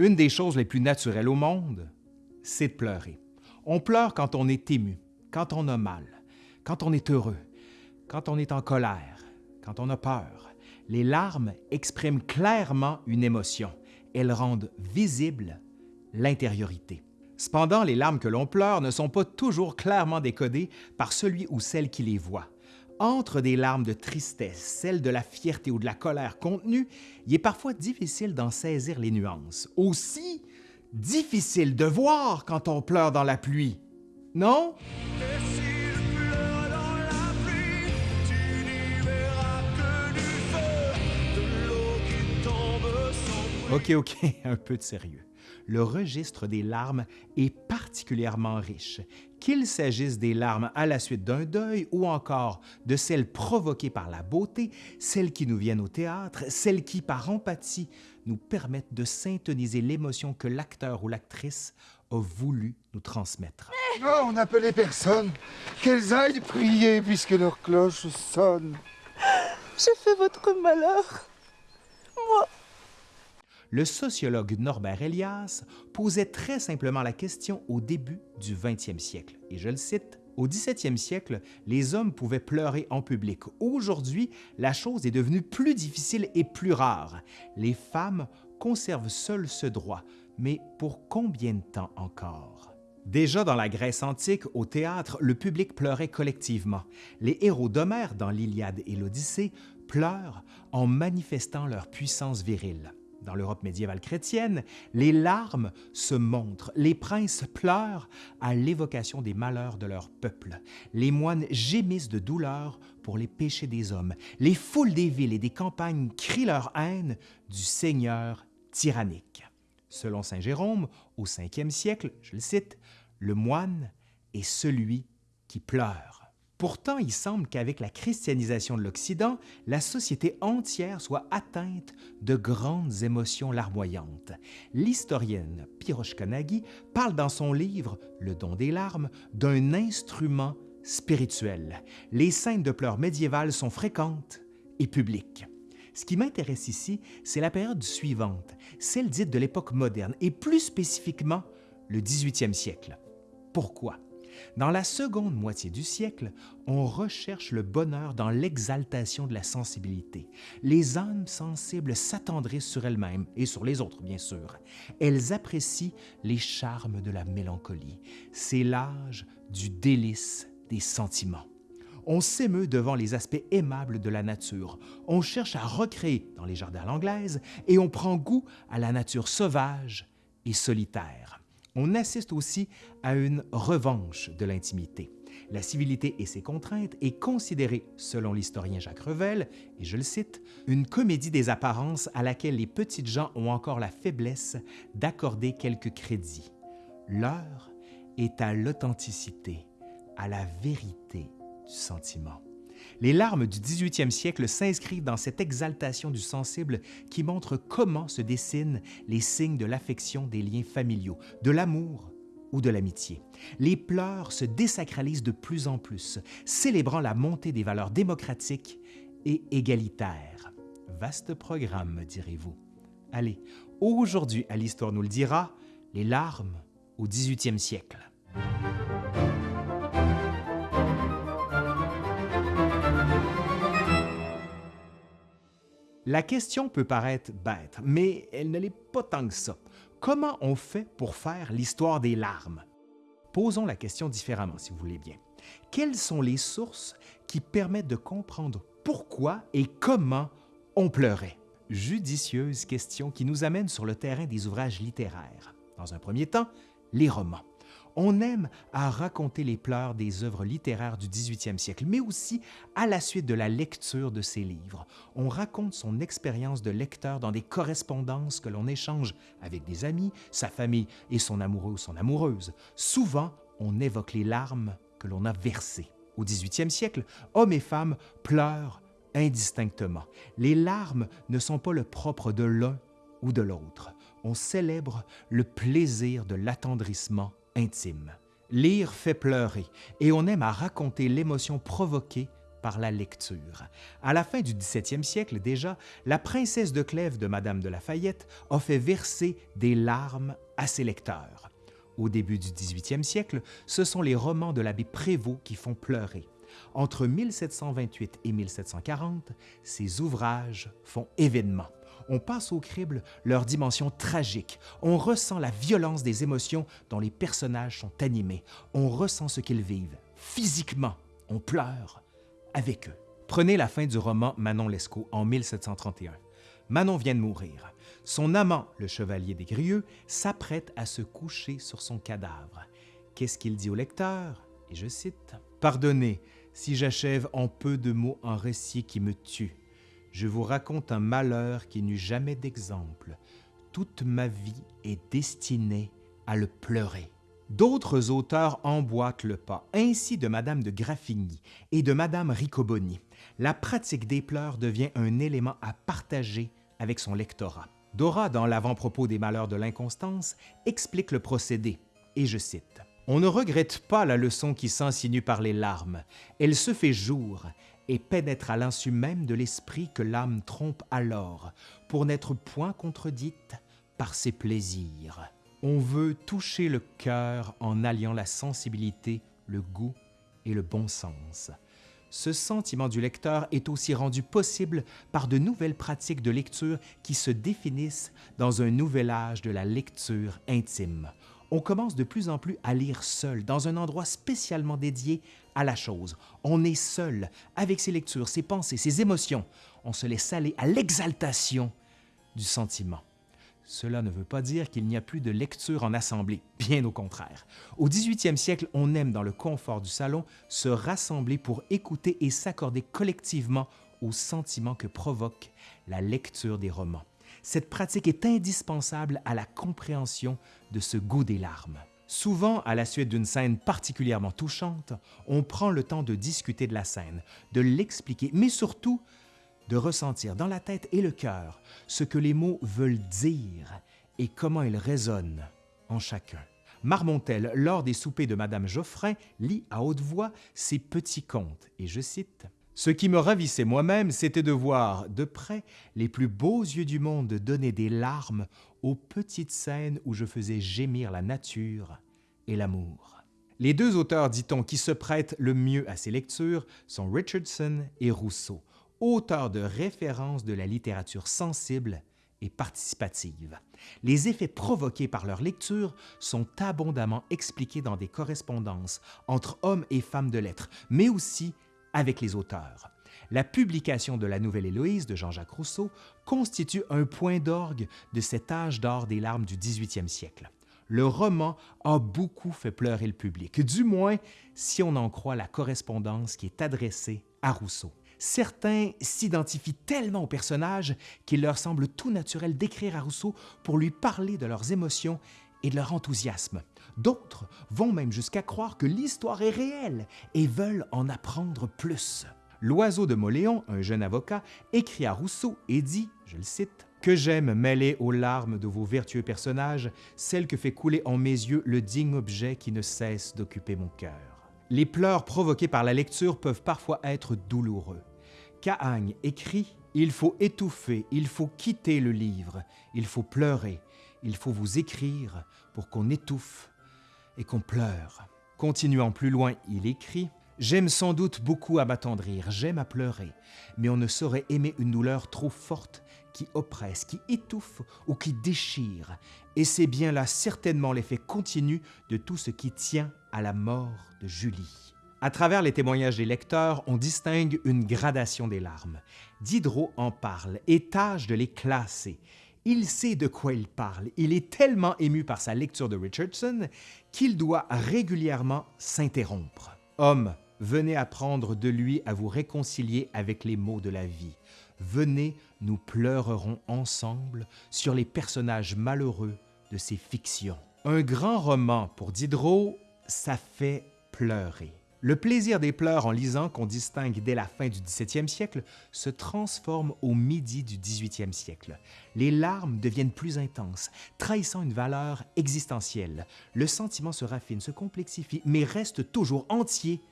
Une des choses les plus naturelles au monde, c'est de pleurer. On pleure quand on est ému, quand on a mal, quand on est heureux, quand on est en colère, quand on a peur. Les larmes expriment clairement une émotion. Elles rendent visible l'intériorité. Cependant, les larmes que l'on pleure ne sont pas toujours clairement décodées par celui ou celle qui les voit. Entre des larmes de tristesse, celles de la fierté ou de la colère contenues, il est parfois difficile d'en saisir les nuances. Aussi, difficile de voir quand on pleure dans la pluie. Non? OK, OK, un peu de sérieux le registre des larmes est particulièrement riche, qu'il s'agisse des larmes à la suite d'un deuil ou encore de celles provoquées par la beauté, celles qui nous viennent au théâtre, celles qui, par empathie, nous permettent de syntoniser l'émotion que l'acteur ou l'actrice a voulu nous transmettre. Non, on n'appelait personne. Qu'elles aillent prier puisque leur cloche sonne. J'ai fait votre malheur. Moi, le sociologue Norbert Elias posait très simplement la question au début du 20e siècle, et je le cite, au 17e siècle, les hommes pouvaient pleurer en public. Aujourd'hui, la chose est devenue plus difficile et plus rare. Les femmes conservent seules ce droit, mais pour combien de temps encore? Déjà dans la Grèce antique, au théâtre, le public pleurait collectivement. Les héros d'Homère dans l'Iliade et l'Odyssée pleurent en manifestant leur puissance virile. Dans l'Europe médiévale chrétienne, les larmes se montrent, les princes pleurent à l'évocation des malheurs de leur peuple, les moines gémissent de douleur pour les péchés des hommes, les foules des villes et des campagnes crient leur haine du Seigneur tyrannique. Selon Saint Jérôme, au 5e siècle, je le cite, le moine est celui qui pleure. Pourtant, il semble qu'avec la christianisation de l'Occident, la société entière soit atteinte de grandes émotions larmoyantes. L'historienne Piroshka Nagy parle dans son livre Le don des larmes d'un instrument spirituel. Les scènes de pleurs médiévales sont fréquentes et publiques. Ce qui m'intéresse ici, c'est la période suivante, celle dite de l'époque moderne, et plus spécifiquement le 18e siècle. Pourquoi? Dans la seconde moitié du siècle, on recherche le bonheur dans l'exaltation de la sensibilité. Les âmes sensibles s'attendrissent sur elles-mêmes et sur les autres, bien sûr. Elles apprécient les charmes de la mélancolie. C'est l'âge du délice des sentiments. On s'émeut devant les aspects aimables de la nature. On cherche à recréer dans les jardins anglaises et on prend goût à la nature sauvage et solitaire on assiste aussi à une revanche de l'intimité. La civilité et ses contraintes est considérée, selon l'historien Jacques Revel, et je le cite, une comédie des apparences à laquelle les petites gens ont encore la faiblesse d'accorder quelques crédits. L'heure est à l'authenticité, à la vérité du sentiment. Les larmes du 18e siècle s'inscrivent dans cette exaltation du sensible qui montre comment se dessinent les signes de l'affection des liens familiaux, de l'amour ou de l'amitié. Les pleurs se désacralisent de plus en plus, célébrant la montée des valeurs démocratiques et égalitaires. Vaste programme, direz-vous. Allez, aujourd'hui à l'Histoire nous le dira, les larmes au 18e siècle. La question peut paraître bête, mais elle ne l'est pas tant que ça. Comment on fait pour faire l'histoire des larmes? Posons la question différemment, si vous voulez bien. Quelles sont les sources qui permettent de comprendre pourquoi et comment on pleurait? Judicieuse question qui nous amène sur le terrain des ouvrages littéraires. Dans un premier temps, les romans. On aime à raconter les pleurs des œuvres littéraires du 18e siècle, mais aussi à la suite de la lecture de ses livres. On raconte son expérience de lecteur dans des correspondances que l'on échange avec des amis, sa famille et son amoureux ou son amoureuse. Souvent, on évoque les larmes que l'on a versées. Au 18e siècle, hommes et femmes pleurent indistinctement. Les larmes ne sont pas le propre de l'un ou de l'autre. On célèbre le plaisir de l'attendrissement intime. Lire fait pleurer et on aime à raconter l'émotion provoquée par la lecture. À la fin du 17e siècle déjà, la princesse de Clèves de Madame de Lafayette a fait verser des larmes à ses lecteurs. Au début du 18e siècle, ce sont les romans de l'abbé Prévost qui font pleurer. Entre 1728 et 1740, ces ouvrages font événement. On passe au crible leur dimension tragique. On ressent la violence des émotions dont les personnages sont animés. On ressent ce qu'ils vivent. Physiquement, on pleure avec eux. Prenez la fin du roman Manon Lescaut en 1731. Manon vient de mourir. Son amant, le chevalier des Grieux, s'apprête à se coucher sur son cadavre. Qu'est-ce qu'il dit au lecteur? Et je cite Pardonnez si j'achève en peu de mots un récit qui me tue. Je vous raconte un malheur qui n'eut jamais d'exemple. Toute ma vie est destinée à le pleurer. D'autres auteurs emboîtent le pas, ainsi de Madame de Graffigny et de Madame Riccoboni. La pratique des pleurs devient un élément à partager avec son lectorat. Dora, dans l'avant-propos des malheurs de l'inconstance, explique le procédé, et je cite On ne regrette pas la leçon qui s'insinue par les larmes. Elle se fait jour et pénètre à l'insu même de l'esprit que l'âme trompe alors, pour n'être point contredite par ses plaisirs. On veut toucher le cœur en alliant la sensibilité, le goût et le bon sens. Ce sentiment du lecteur est aussi rendu possible par de nouvelles pratiques de lecture qui se définissent dans un nouvel âge de la lecture intime. On commence de plus en plus à lire seul, dans un endroit spécialement dédié à la chose. On est seul, avec ses lectures, ses pensées, ses émotions. On se laisse aller à l'exaltation du sentiment. Cela ne veut pas dire qu'il n'y a plus de lecture en assemblée, bien au contraire. Au 18e siècle, on aime dans le confort du salon se rassembler pour écouter et s'accorder collectivement aux sentiments que provoque la lecture des romans. Cette pratique est indispensable à la compréhension de ce goût des larmes. Souvent, à la suite d'une scène particulièrement touchante, on prend le temps de discuter de la scène, de l'expliquer, mais surtout de ressentir dans la tête et le cœur ce que les mots veulent dire et comment ils résonnent en chacun. Marmontel, lors des soupers de Madame Geoffrin, lit à haute voix ses petits contes, et je cite Ce qui me ravissait moi-même, c'était de voir de près les plus beaux yeux du monde donner des larmes aux petites scènes où je faisais gémir la nature et l'amour. Les deux auteurs, dit-on, qui se prêtent le mieux à ces lectures sont Richardson et Rousseau, auteur de référence de la littérature sensible et participative. Les effets provoqués par leur lecture sont abondamment expliqués dans des correspondances entre hommes et femmes de lettres, mais aussi avec les auteurs. La publication de la Nouvelle Héloïse de Jean-Jacques Rousseau constitue un point d'orgue de cet âge d'or des larmes du 18e siècle. Le roman a beaucoup fait pleurer le public, du moins si on en croit la correspondance qui est adressée à Rousseau. Certains s'identifient tellement au personnage qu'il leur semble tout naturel d'écrire à Rousseau pour lui parler de leurs émotions et de leur enthousiasme. D'autres vont même jusqu'à croire que l'histoire est réelle et veulent en apprendre plus. L'oiseau de Moléon, un jeune avocat, écrit à Rousseau et dit, je le cite, que j'aime mêler aux larmes de vos vertueux personnages celle que fait couler en mes yeux le digne objet qui ne cesse d'occuper mon cœur. Les pleurs provoqués par la lecture peuvent parfois être douloureux. Cahagne écrit Il faut étouffer, il faut quitter le livre, il faut pleurer, il faut vous écrire pour qu'on étouffe et qu'on pleure. Continuant plus loin, il écrit J'aime sans doute beaucoup à m'attendrir, j'aime à pleurer, mais on ne saurait aimer une douleur trop forte qui oppresse, qui étouffe ou qui déchire, et c'est bien là certainement l'effet continu de tout ce qui tient à la mort de Julie. À travers les témoignages des lecteurs, on distingue une gradation des larmes. Diderot en parle et tâche de les classer. Il sait de quoi il parle. Il est tellement ému par sa lecture de Richardson qu'il doit régulièrement s'interrompre. Homme, venez apprendre de lui à vous réconcilier avec les maux de la vie. Venez, nous pleurerons ensemble sur les personnages malheureux de ces fictions. Un grand roman pour Diderot, ça fait pleurer. Le plaisir des pleurs en lisant, qu'on distingue dès la fin du 17e siècle, se transforme au midi du 18e siècle. Les larmes deviennent plus intenses, trahissant une valeur existentielle. Le sentiment se raffine, se complexifie, mais reste toujours entier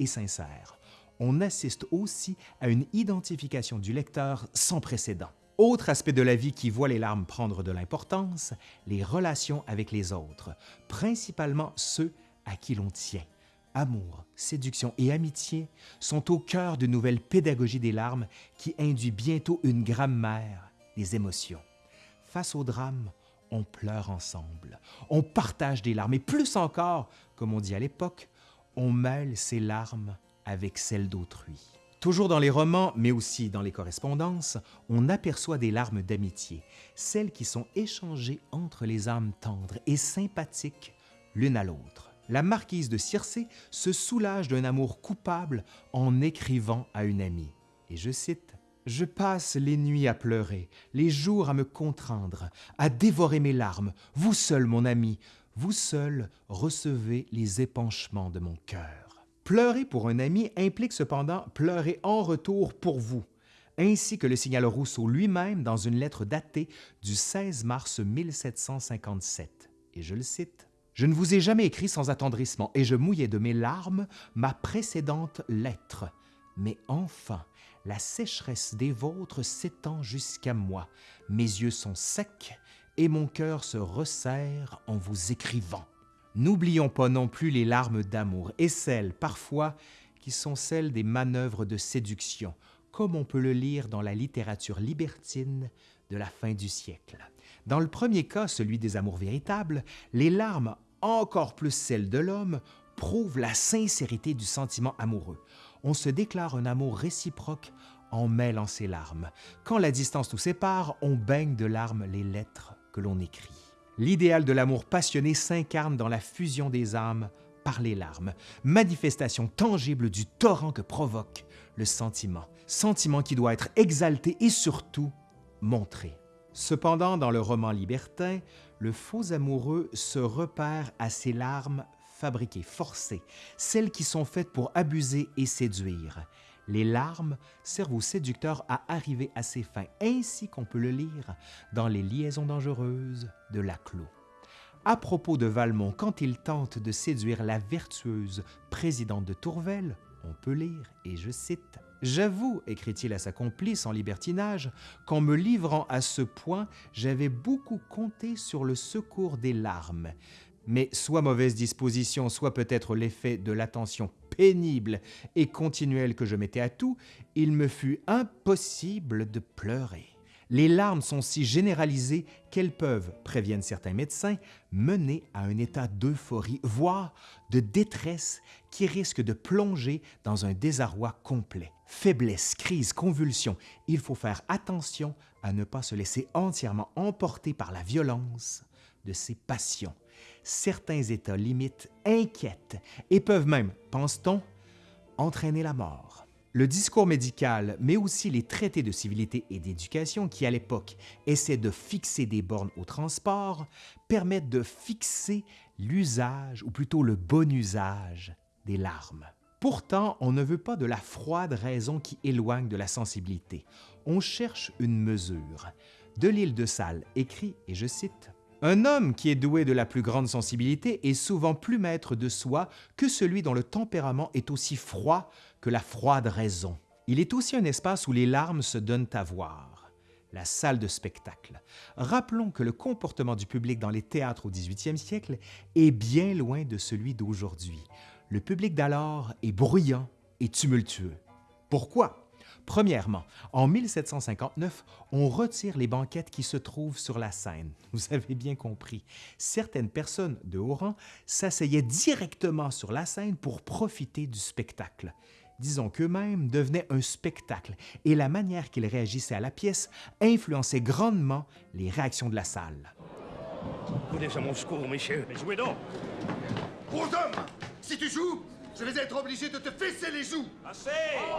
et sincère. on assiste aussi à une identification du lecteur sans précédent. Autre aspect de la vie qui voit les larmes prendre de l'importance, les relations avec les autres, principalement ceux à qui l'on tient. Amour, séduction et amitié sont au cœur d'une nouvelle pédagogie des larmes qui induit bientôt une grammaire des émotions. Face au drame, on pleure ensemble, on partage des larmes et plus encore, comme on dit à l'époque, on mêle ses larmes avec celles d'autrui. Toujours dans les romans, mais aussi dans les correspondances, on aperçoit des larmes d'amitié, celles qui sont échangées entre les âmes tendres et sympathiques l'une à l'autre. La marquise de Circé se soulage d'un amour coupable en écrivant à une amie. Et je cite je passe les nuits à pleurer, les jours à me contraindre, à dévorer mes larmes. Vous seul, mon ami, vous seul recevez les épanchements de mon cœur. Pleurer pour un ami implique cependant pleurer en retour pour vous, ainsi que le signale Rousseau lui-même dans une lettre datée du 16 mars 1757. Et je le cite. Je ne vous ai jamais écrit sans attendrissement, et je mouillais de mes larmes ma précédente lettre. Mais enfin, la sécheresse des vôtres s'étend jusqu'à moi. Mes yeux sont secs et mon cœur se resserre en vous écrivant. N'oublions pas non plus les larmes d'amour et celles, parfois, qui sont celles des manœuvres de séduction, comme on peut le lire dans la littérature libertine de la fin du siècle. Dans le premier cas, celui des amours véritables, les larmes, encore plus celles de l'homme, prouvent la sincérité du sentiment amoureux on se déclare un amour réciproque en mêlant ses larmes. Quand la distance nous sépare, on baigne de larmes les lettres que l'on écrit. L'idéal de l'amour passionné s'incarne dans la fusion des âmes par les larmes, manifestation tangible du torrent que provoque le sentiment, sentiment qui doit être exalté et surtout montré. Cependant, dans le roman libertin, le faux amoureux se repère à ses larmes fabriquées, forcées, celles qui sont faites pour abuser et séduire. Les larmes servent aux séducteurs à arriver à ses fins, ainsi qu'on peut le lire dans Les liaisons dangereuses de Laclos. À propos de Valmont, quand il tente de séduire la vertueuse présidente de Tourvel, on peut lire, et je cite, J'avoue, écrit-il à sa complice en libertinage, qu'en me livrant à ce point, j'avais beaucoup compté sur le secours des larmes, mais soit mauvaise disposition, soit peut-être l'effet de l'attention pénible et continuelle que je mettais à tout, il me fut impossible de pleurer. Les larmes sont si généralisées qu'elles peuvent, préviennent certains médecins, mener à un état d'euphorie, voire de détresse qui risque de plonger dans un désarroi complet. Faiblesse, crise, convulsion, il faut faire attention à ne pas se laisser entièrement emporter par la violence de ces passions certains états limites inquiètent et peuvent même, pense-t-on, entraîner la mort. Le discours médical, mais aussi les traités de civilité et d'éducation qui, à l'époque, essaient de fixer des bornes au transport, permettent de fixer l'usage, ou plutôt le bon usage, des larmes. Pourtant, on ne veut pas de la froide raison qui éloigne de la sensibilité. On cherche une mesure. De l'île de Salles écrit, et je cite, un homme qui est doué de la plus grande sensibilité est souvent plus maître de soi que celui dont le tempérament est aussi froid que la froide raison. Il est aussi un espace où les larmes se donnent à voir, la salle de spectacle. Rappelons que le comportement du public dans les théâtres au 18e siècle est bien loin de celui d'aujourd'hui. Le public d'alors est bruyant et tumultueux. Pourquoi? Premièrement, en 1759, on retire les banquettes qui se trouvent sur la scène. Vous avez bien compris. Certaines personnes de haut rang s'asseyaient directement sur la scène pour profiter du spectacle. Disons qu'eux-mêmes devenaient un spectacle et la manière qu'ils réagissaient à la pièce influençait grandement les réactions de la salle. Venez à mon secours, messieurs. Mais jouez donc Gros homme Si tu joues, je vais être obligé de te fesser les joues Assez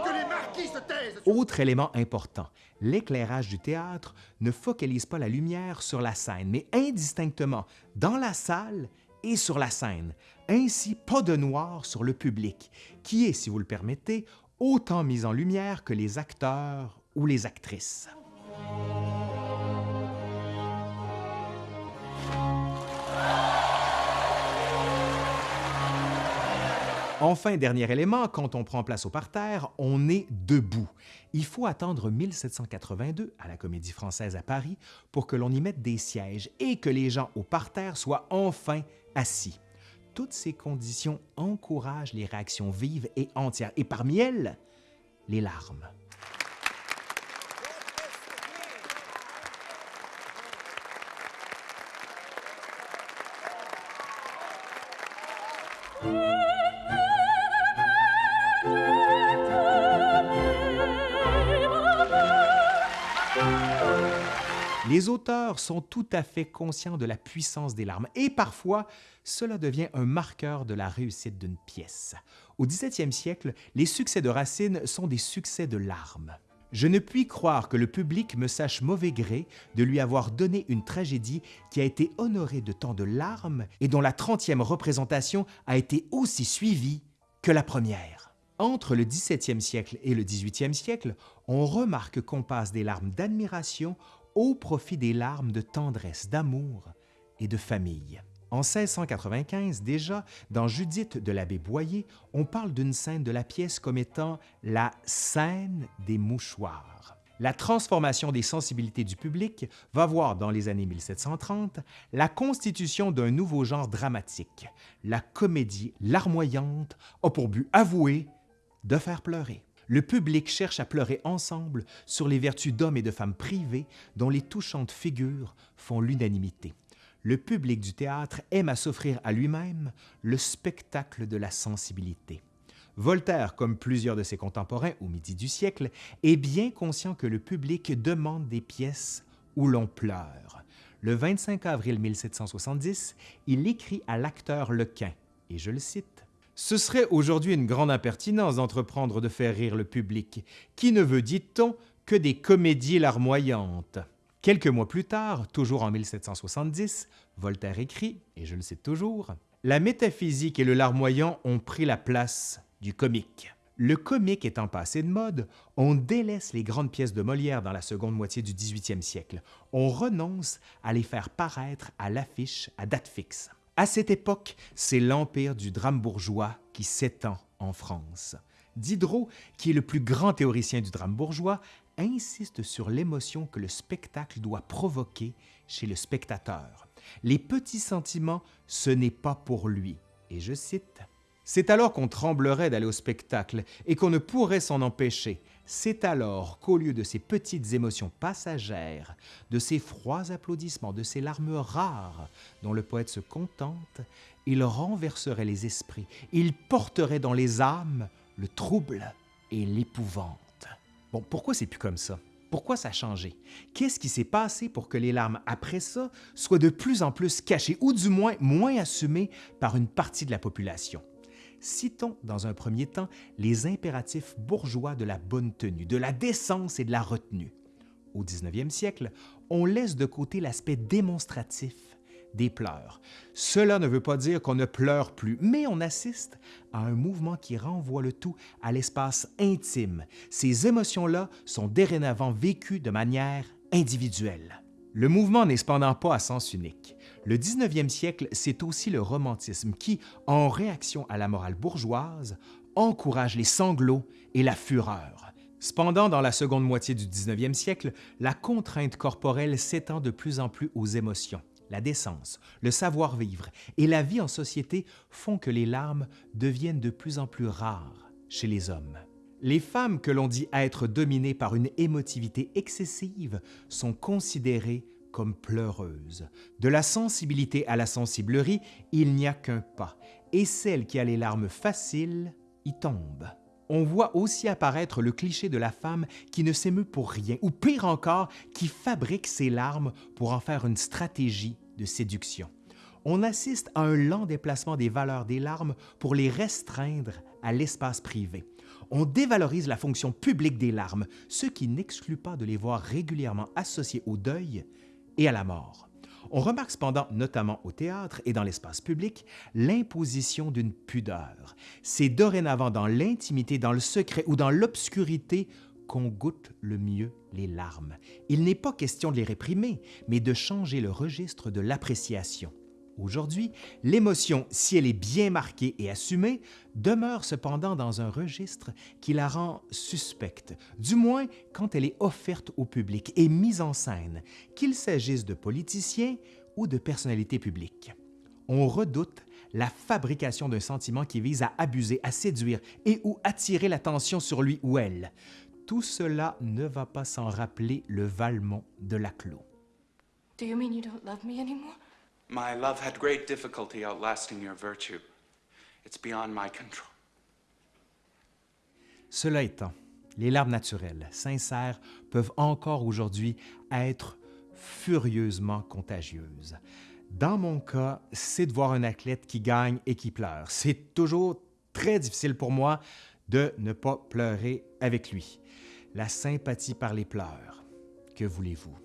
Que les marquis se taisent Autre élément important, l'éclairage du théâtre ne focalise pas la lumière sur la scène, mais indistinctement dans la salle et sur la scène. Ainsi, pas de noir sur le public, qui est, si vous le permettez, autant mis en lumière que les acteurs ou les actrices. Enfin, dernier élément, quand on prend place au parterre, on est debout. Il faut attendre 1782 à la Comédie française à Paris pour que l'on y mette des sièges et que les gens au parterre soient enfin assis. Toutes ces conditions encouragent les réactions vives et entières, et parmi elles, les larmes. Les auteurs sont tout à fait conscients de la puissance des larmes et parfois cela devient un marqueur de la réussite d'une pièce. Au XVIIe siècle, les succès de Racine sont des succès de larmes. Je ne puis croire que le public me sache mauvais gré de lui avoir donné une tragédie qui a été honorée de tant de larmes et dont la trentième représentation a été aussi suivie que la première. Entre le XVIIe siècle et le XVIIIe siècle, on remarque qu'on passe des larmes d'admiration au profit des larmes de tendresse, d'amour et de famille. En 1695 déjà, dans Judith de l'abbé Boyer, on parle d'une scène de la pièce comme étant la scène des mouchoirs. La transformation des sensibilités du public va voir dans les années 1730 la constitution d'un nouveau genre dramatique. La comédie larmoyante a pour but avoué de faire pleurer. Le public cherche à pleurer ensemble sur les vertus d'hommes et de femmes privés dont les touchantes figures font l'unanimité. Le public du théâtre aime à s'offrir à lui-même le spectacle de la sensibilité. Voltaire, comme plusieurs de ses contemporains au midi du siècle, est bien conscient que le public demande des pièces où l'on pleure. Le 25 avril 1770, il écrit à l'acteur Lequin, et je le cite, Ce serait aujourd'hui une grande impertinence d'entreprendre de faire rire le public, qui ne veut, dit-on, que des comédies larmoyantes? Quelques mois plus tard, toujours en 1770, Voltaire écrit, et je le cite toujours, La métaphysique et le larmoyant ont pris la place du comique. Le comique étant passé de mode, on délaisse les grandes pièces de Molière dans la seconde moitié du 18e siècle. On renonce à les faire paraître à l'affiche à date fixe. À cette époque, c'est l'empire du drame bourgeois qui s'étend en France. Diderot, qui est le plus grand théoricien du drame bourgeois, insiste sur l'émotion que le spectacle doit provoquer chez le spectateur. Les petits sentiments, ce n'est pas pour lui. Et je cite, C'est alors qu'on tremblerait d'aller au spectacle et qu'on ne pourrait s'en empêcher. C'est alors qu'au lieu de ces petites émotions passagères, de ces froids applaudissements, de ces larmes rares dont le poète se contente, il renverserait les esprits, il porterait dans les âmes le trouble et l'épouvante. Bon, pourquoi c'est plus comme ça? Pourquoi ça a changé? Qu'est-ce qui s'est passé pour que les larmes après ça soient de plus en plus cachées ou du moins moins assumées par une partie de la population? Citons dans un premier temps les impératifs bourgeois de la bonne tenue, de la décence et de la retenue. Au 19e siècle, on laisse de côté l'aspect démonstratif des pleurs. Cela ne veut pas dire qu'on ne pleure plus, mais on assiste à un mouvement qui renvoie le tout à l'espace intime. Ces émotions-là sont dorénavant vécues de manière individuelle. Le mouvement n'est cependant pas à sens unique. Le 19e siècle, c'est aussi le romantisme qui, en réaction à la morale bourgeoise, encourage les sanglots et la fureur. Cependant, dans la seconde moitié du 19e siècle, la contrainte corporelle s'étend de plus en plus aux émotions la décence, le savoir-vivre et la vie en société font que les larmes deviennent de plus en plus rares chez les hommes. Les femmes que l'on dit être dominées par une émotivité excessive sont considérées comme pleureuses. De la sensibilité à la sensiblerie, il n'y a qu'un pas, et celle qui a les larmes faciles y tombe. On voit aussi apparaître le cliché de la femme qui ne s'émeut pour rien, ou pire encore, qui fabrique ses larmes pour en faire une stratégie de séduction. On assiste à un lent déplacement des valeurs des larmes pour les restreindre à l'espace privé. On dévalorise la fonction publique des larmes, ce qui n'exclut pas de les voir régulièrement associées au deuil et à la mort. On remarque cependant, notamment au théâtre et dans l'espace public, l'imposition d'une pudeur. C'est dorénavant dans l'intimité, dans le secret ou dans l'obscurité qu'on goûte le mieux les larmes. Il n'est pas question de les réprimer, mais de changer le registre de l'appréciation. Aujourd'hui, l'émotion, si elle est bien marquée et assumée, demeure cependant dans un registre qui la rend suspecte, du moins quand elle est offerte au public et mise en scène, qu'il s'agisse de politiciens ou de personnalités publiques. On redoute la fabrication d'un sentiment qui vise à abuser, à séduire et ou attirer l'attention sur lui ou elle. Tout cela ne va pas sans rappeler le Valmont de Laclos. Do you mean you don't love me? My love had great difficulty outlasting your virtue. It's beyond my control. Cela étant, les larmes naturelles, sincères, peuvent encore aujourd'hui être furieusement contagieuses. Dans mon cas, c'est de voir un athlète qui gagne et qui pleure. C'est toujours très difficile pour moi de ne pas pleurer avec lui. La sympathie par les pleurs. Que voulez-vous?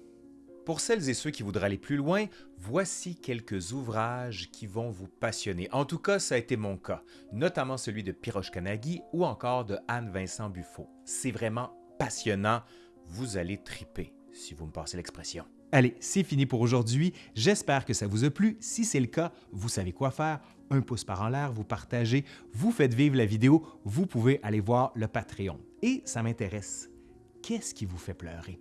Pour celles et ceux qui voudraient aller plus loin, voici quelques ouvrages qui vont vous passionner. En tout cas, ça a été mon cas, notamment celui de Piroche Kanagi ou encore de Anne-Vincent Buffo. C'est vraiment passionnant. Vous allez triper, si vous me passez l'expression. Allez, c'est fini pour aujourd'hui. J'espère que ça vous a plu. Si c'est le cas, vous savez quoi faire. Un pouce par en l'air, vous partagez, vous faites vivre la vidéo, vous pouvez aller voir le Patreon. Et ça m'intéresse. Qu'est-ce qui vous fait pleurer?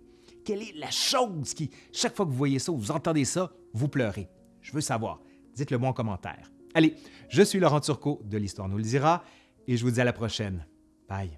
Quelle est la chose qui, chaque fois que vous voyez ça ou vous entendez ça, vous pleurez? Je veux savoir. Dites-le moi en commentaire. Allez, je suis Laurent Turcot de l'Histoire nous le dira et je vous dis à la prochaine. Bye.